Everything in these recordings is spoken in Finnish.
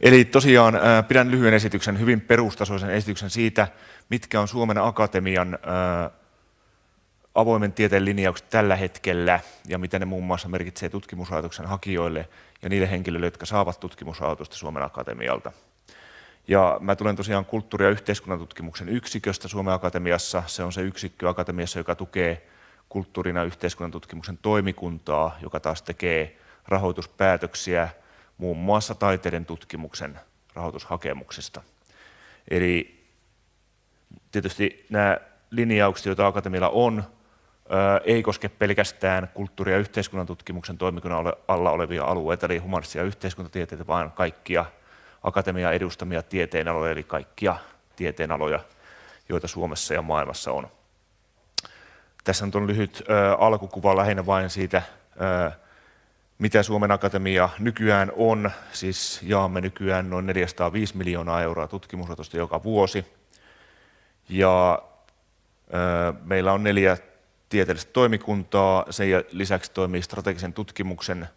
Eli tosiaan pidän lyhyen esityksen, hyvin perustasoisen esityksen siitä, mitkä on Suomen Akatemian avoimen tieteen linjaukset tällä hetkellä ja mitä ne muun muassa merkitsee tutkimusrahoituksen hakijoille ja niille henkilöille, jotka saavat tutkimusrahoitusta Suomen Akatemialta. Ja mä tulen tosiaan kulttuuri- ja yhteiskunnan tutkimuksen yksiköstä Suomen Akatemiassa. Se on se yksikkö Akatemiassa, joka tukee kulttuurin ja yhteiskunnan tutkimuksen toimikuntaa, joka taas tekee rahoituspäätöksiä muun muassa taiteiden tutkimuksen rahoitushakemuksista. Eli tietysti nämä linjaukset, joita Akatemialla on, ei koske pelkästään kulttuuri- ja yhteiskunnan tutkimuksen toimikunnan alla olevia alueita, eli humanistisia yhteiskuntatieteitä, vaan kaikkia akatemian edustamia tieteenaloja, eli kaikkia tieteenaloja, joita Suomessa ja maailmassa on. Tässä on lyhyt alkukuva lähinnä vain siitä, mitä Suomen Akatemia nykyään on. Siis jaamme nykyään noin 405 miljoonaa euroa tutkimusrahoitusta joka vuosi. Ja meillä on neljä tieteellistä toimikuntaa. Sen lisäksi toimii strategisen tutkimuksen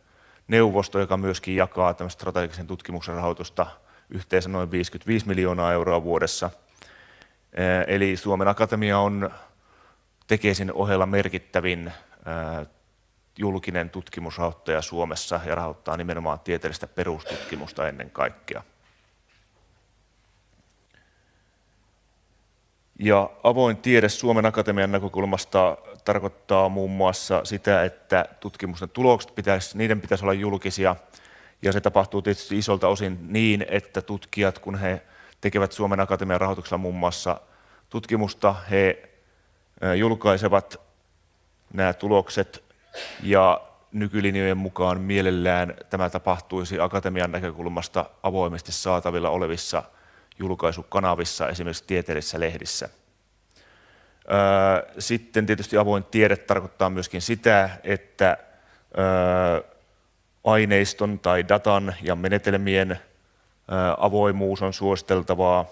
neuvosto, joka myöskin jakaa strategisen tutkimuksen rahoitusta yhteensä noin 55 miljoonaa euroa vuodessa. Eli Suomen Akatemia on Tekesin ohella merkittävin julkinen tutkimusrahoittaja Suomessa ja rahoittaa nimenomaan tieteellistä perustutkimusta ennen kaikkea. Ja avoin tiede Suomen Akatemian näkökulmasta tarkoittaa muun muassa sitä, että tutkimusten tulokset pitäisi, niiden pitäisi olla julkisia. Ja se tapahtuu tietysti isolta osin niin, että tutkijat, kun he tekevät Suomen Akatemian rahoituksella muun muassa tutkimusta, he julkaisevat nämä tulokset ja nykylinjojen mukaan mielellään tämä tapahtuisi akatemian näkökulmasta avoimesti saatavilla olevissa julkaisukanavissa, esimerkiksi tieteellisissä lehdissä. Sitten tietysti avoin tiede tarkoittaa myöskin sitä, että aineiston tai datan ja menetelmien avoimuus on suositeltavaa.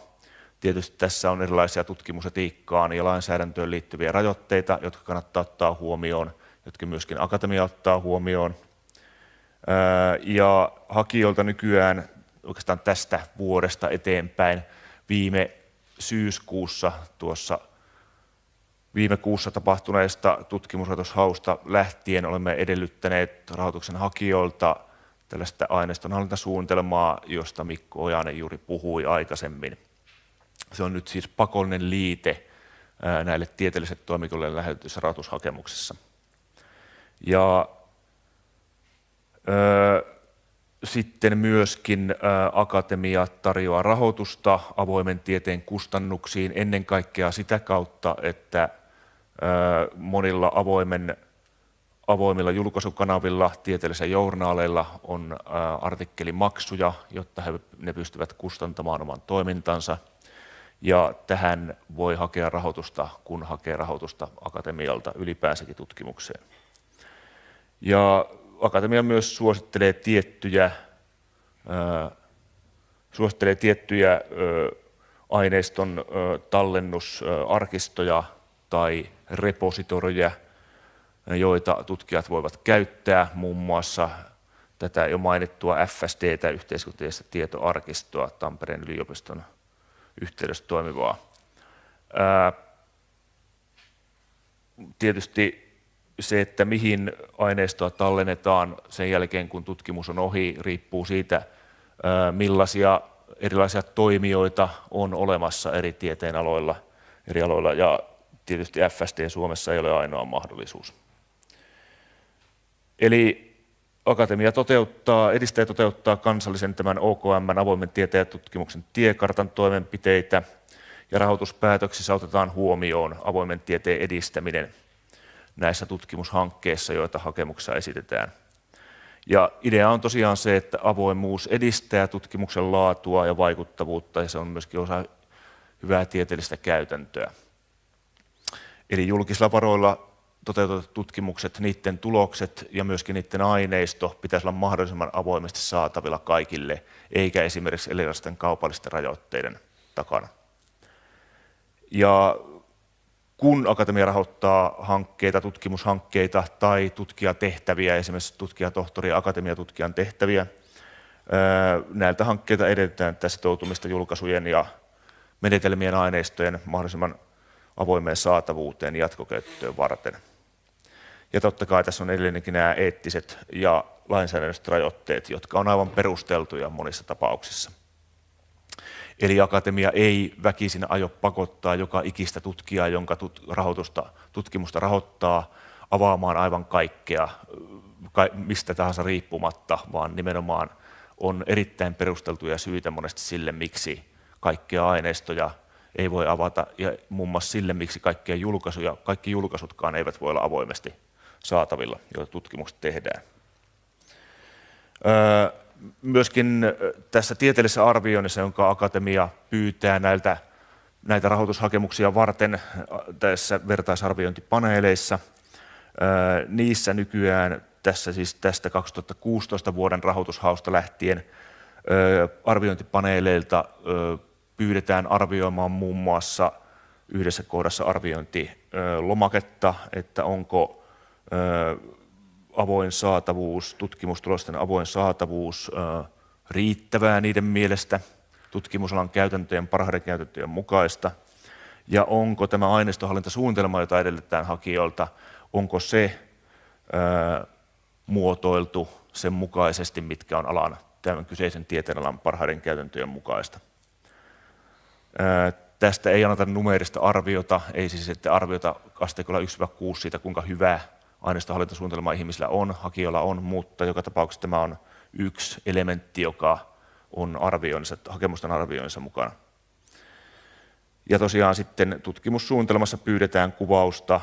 Tietysti tässä on erilaisia tutkimusetiikkaan ja lainsäädäntöön liittyviä rajoitteita, jotka kannattaa ottaa huomioon, jotka myöskin akatemia ottaa huomioon. Ja hakijoilta nykyään oikeastaan tästä vuodesta eteenpäin viime syyskuussa tuossa viime kuussa tapahtuneesta tutkimusrahoitushausta lähtien olemme edellyttäneet rahoituksen hakijoilta tällaista aineistonhallintasuunnitelmaa, josta Mikko Ojanen juuri puhui aikaisemmin. Se on nyt siis pakollinen liite näille tieteellisille toimikunnalle lähetetyssä rahoitushakemuksessa. Ja sitten myöskin akatemia tarjoaa rahoitusta avoimen tieteen kustannuksiin ennen kaikkea sitä kautta, että monilla avoimilla julkaisukanavilla, tieteellisillä journaaleilla on artikkelimaksuja, jotta ne pystyvät kustantamaan oman toimintansa. Ja tähän voi hakea rahoitusta, kun hakee rahoitusta akatemialta ylipäänsäkin tutkimukseen. Ja akatemia myös suosittelee tiettyjä, suosittelee tiettyjä aineiston tallennusarkistoja tai repositoreja, joita tutkijat voivat käyttää, muun muassa tätä jo mainittua FSD:tä, yhteiskuntieteellistä tietoarkistoa, Tampereen yliopiston yhteydessä toimivaa. Tietysti se, että mihin aineistoa tallennetaan sen jälkeen, kun tutkimus on ohi, riippuu siitä, millaisia erilaisia toimijoita on olemassa eri tieteenaloilla, eri aloilla. Ja tietysti FSD Suomessa ei ole ainoa mahdollisuus. Eli akatemia toteuttaa, edistää ja toteuttaa kansallisen tämän OKM:n avoimen tieteen ja tutkimuksen tiekartan toimenpiteitä ja rahoituspäätöksissä otetaan huomioon avoimen tieteen edistäminen näissä tutkimushankkeissa, joita hakemuksessa esitetään. Ja idea on tosiaan se, että avoimuus edistää tutkimuksen laatua ja vaikuttavuutta ja se on myöskin osa hyvää tieteellistä käytäntöä. Eli julkisilla varoilla toteutetut tutkimukset, niiden tulokset ja myöskin niiden aineisto pitäisi olla mahdollisimman avoimesti saatavilla kaikille, eikä esimerkiksi erilaisten kaupallisten rajoitteiden takana. Ja kun akatemia rahoittaa hankkeita, tutkimushankkeita tai tutkijatehtäviä, esimerkiksi tutkijatohtori- ja akatemiatutkijan tehtäviä, Näiltä hankkeilta edellytetään tätä sitoutumista julkaisujen ja menetelmien aineistojen mahdollisimman avoimeen saatavuuteen jatkokäyttöön varten. Ja totta kai tässä on edelleenkin nämä eettiset ja lainsäädännölliset rajoitteet, jotka on aivan perusteltuja monissa tapauksissa. Eli akatemia ei väkisin aio pakottaa joka ikistä tutkijaa, jonka tut, rahoitusta, tutkimusta rahoittaa, avaamaan aivan kaikkea, mistä tahansa riippumatta, vaan nimenomaan on erittäin perusteltuja syitä monesti sille, miksi kaikkia aineistoja ei voi avata, ja muun muassa sille, miksi kaikkia julkaisuja, kaikki julkaisutkaan eivät voi olla avoimesti saatavilla, joita tutkimukset tehdään. Myöskin tässä tieteellisessä arvioinnissa, jonka akatemia pyytää näiltä, näitä rahoitushakemuksia varten tässä vertaisarviointipaneeleissa, niissä nykyään tässä siis tästä 2016 vuoden rahoitushausta lähtien arviointipaneeleilta pyydetään arvioimaan muun muassa yhdessä kohdassa arviointilomaketta, että onko avoin saatavuus, tutkimustulosten avoin saatavuus riittävää niiden mielestä tutkimusalan käytäntöjen, parhaiden käytäntöjen mukaista, ja onko tämä aineistohallintasuunnitelma, jota edellytetään hakijoilta, onko se muotoiltu sen mukaisesti, mitkä on alan tämän kyseisen tieteenalan parhaiden käytäntöjen mukaista. Tästä ei anneta numeerista arviota, ei siis että arviota asteikolla 1-6 siitä, kuinka hyvä aineistohallintasuunnitelma ihmisillä on, hakijoilla on, mutta joka tapauksessa tämä on yksi elementti, joka on arvioinnissa, hakemusten arvioinnissa mukana. Ja tosiaan sitten tutkimussuunnitelmassa pyydetään kuvausta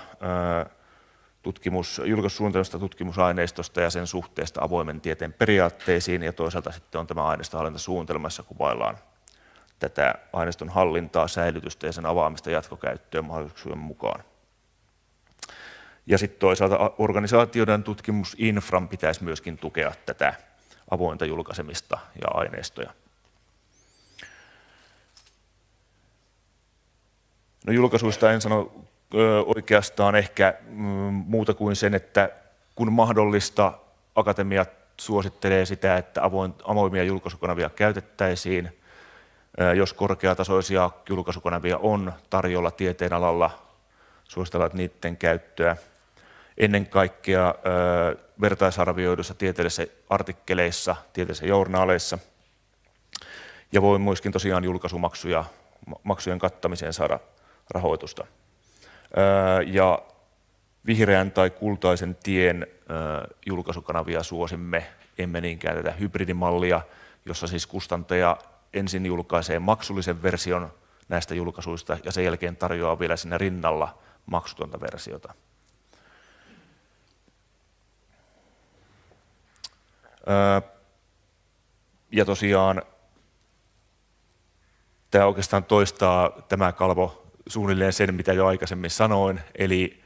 tutkimus, julkaisusuunnitelmasta tutkimusaineistosta ja sen suhteesta avoimen tieteen periaatteisiin ja toisaalta sitten on tämä aineistohallintasuunnitelma, jossa kuvaillaan tätä aineiston hallintaa, säilytystä ja sen avaamista jatkokäyttöön mahdollisuuksien mukaan. Ja sitten toisaalta organisaatioiden tutkimusinfran pitäisi myöskin tukea tätä avointa julkaisemista ja aineistoja. No julkaisuista en sano oikeastaan ehkä mm, muuta kuin sen, että kun mahdollista, akatemia suosittelee sitä, että avoimia julkaisukanavia käytettäisiin. Jos korkeatasoisia julkaisukanavia on tarjolla tieteenalalla, suositellaan niiden käyttöä ennen kaikkea vertaisarvioiduissa tieteellisissä artikkeleissa, tieteellisissä journaaleissa. Ja voi myöskin tosiaan julkaisumaksuja, maksujen kattamiseen saada rahoitusta. Ja vihreän tai kultaisen tien julkaisukanavia suosimme, emme niinkään tätä hybridimallia, jossa siis kustantaja ensin julkaisee maksullisen version näistä julkaisuista ja sen jälkeen tarjoaa vielä sinne rinnalla maksutonta versiota. Ja tosiaan tämä oikeastaan toistaa tämä kalvo suunnilleen sen, mitä jo aikaisemmin sanoin, eli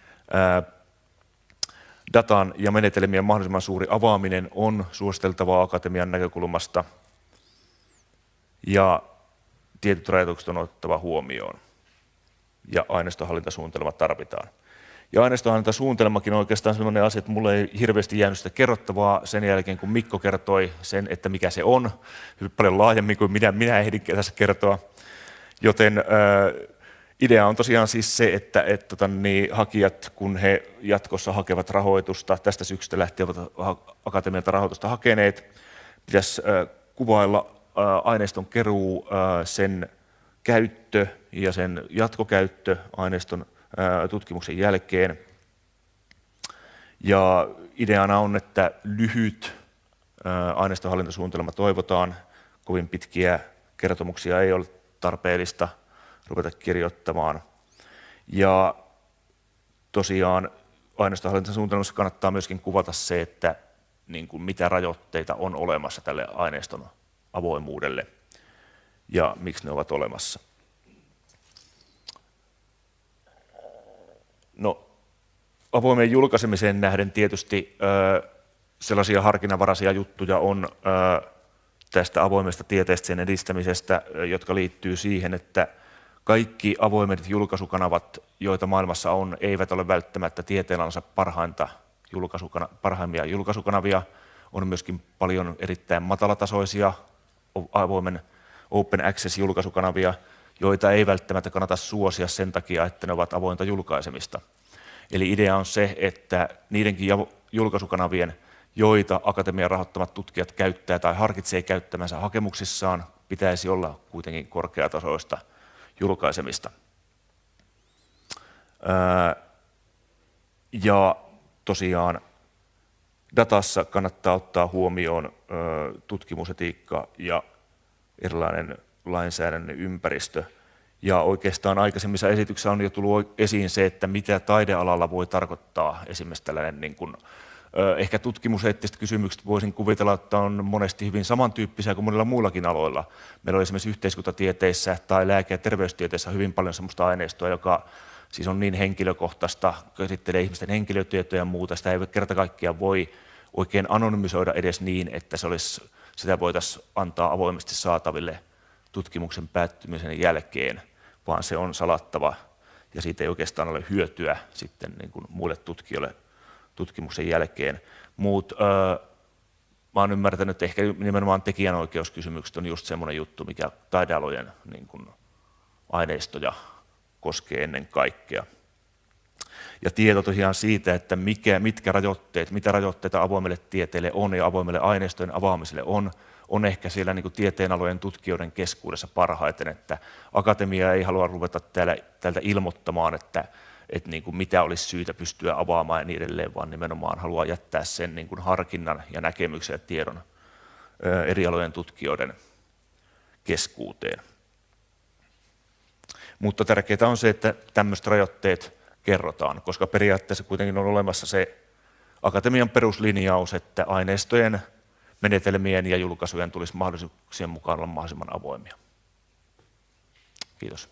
datan ja menetelmien mahdollisimman suuri avaaminen on suositeltavaa akatemian näkökulmasta. Ja tietyt rajoitukset on otettava huomioon. Ja aineistohallintasuunnitelma tarvitaan. Ja aineistohallintasuunnitelmakin on oikeastaan sellainen asia, että mulle ei hirveästi jäänyt sitä kerrottavaa sen jälkeen, kun Mikko kertoi sen, että mikä se on, paljon laajemmin kuin minä, minä ehdin tässä kertoa. Joten äh, idea on tosiaan siis se, että, että tota, niin, hakijat, kun he jatkossa hakevat rahoitusta, tästä syksystä lähtien ovat akatemialta rahoitusta hakeneet, pitäisi äh, kuvailla äh, aineiston keruu, äh, sen käyttö ja sen jatkokäyttö aineiston tutkimuksen jälkeen. Ja ideana on, että lyhyt aineistohallintasuunnitelma toivotaan. Kovin pitkiä kertomuksia ei ole tarpeellista ruveta kirjoittamaan. Ja tosiaan aineistohallintasuunnitelmassa kannattaa myöskin kuvata se, että niin kuin mitä rajoitteita on olemassa tälle aineiston avoimuudelle ja miksi ne ovat olemassa. No, avoimeen julkaisemiseen nähden tietysti ö, sellaisia harkinnanvaraisia juttuja on ö, tästä avoimesta tieteestä sen edistämisestä, jotka liittyy siihen, että kaikki avoimet julkaisukanavat, joita maailmassa on, eivät ole välttämättä tieteenalansa parhainta julkaisukana, parhaimmia julkaisukanavia. On myöskin paljon erittäin matalatasoisia avoimen open access-julkaisukanavia, joita ei välttämättä kannata suosia sen takia, että ne ovat avointa julkaisemista. Eli idea on se, että niidenkin julkaisukanavien, joita akatemian rahoittamat tutkijat käyttää tai harkitsee käyttämänsä hakemuksissaan, pitäisi olla kuitenkin korkeatasoista julkaisemista. Ja tosiaan datassa kannattaa ottaa huomioon tutkimusetiikka ja erilainen lainsäädännön ympäristö. Ja oikeastaan aikaisemmissa esityksissä on jo tullut esiin se, että mitä taidealalla voi tarkoittaa esimerkiksi tällainen niin kuin, ehkä tutkimuseettiset kysymykset voisin kuvitella, että on monesti hyvin samantyyppisiä kuin monilla muillakin aloilla. Meillä on esimerkiksi yhteiskuntatieteissä tai lääke- ja terveystieteissä hyvin paljon sellaista aineistoa, joka siis on niin henkilökohtaista, käsittelee ihmisten henkilötietoja ja muuta, sitä ei kerta kaikkiaan voi oikein anonymisoida edes niin, että se olisi, sitä voitaisiin antaa avoimesti saataville tutkimuksen päättymisen jälkeen, vaan se on salattava ja siitä ei oikeastaan ole hyötyä sitten niin kuin muille tutkijoille tutkimuksen jälkeen. Mut, öö, mä olen ymmärtänyt, että ehkä nimenomaan tekijänoikeuskysymykset on just semmoinen juttu, mikä taidealojen niin kuin, aineistoja koskee ennen kaikkea. Ja tieto tosiaan siitä, että mikä, mitkä rajoitteet, mitä rajoitteita avoimelle tieteelle on ja avoimelle aineistojen avaamiselle on, on ehkä siellä niin tieteenalojen tutkijoiden keskuudessa parhaiten, että akatemia ei halua ruveta täällä, täältä ilmoittamaan, että, että niin kuin mitä olisi syytä pystyä avaamaan ja niin edelleen, vaan nimenomaan haluaa jättää sen niin kuin harkinnan ja näkemyksen ja tiedon eri alojen tutkijoiden keskuuteen. Mutta tärkeää on se, että tämmöiset rajoitteet kerrotaan, koska periaatteessa kuitenkin on olemassa se akatemian peruslinjaus, että aineistojen, menetelmien ja julkaisujen tulisi mahdollisuuksien mukaan olla mahdollisimman avoimia. Kiitos.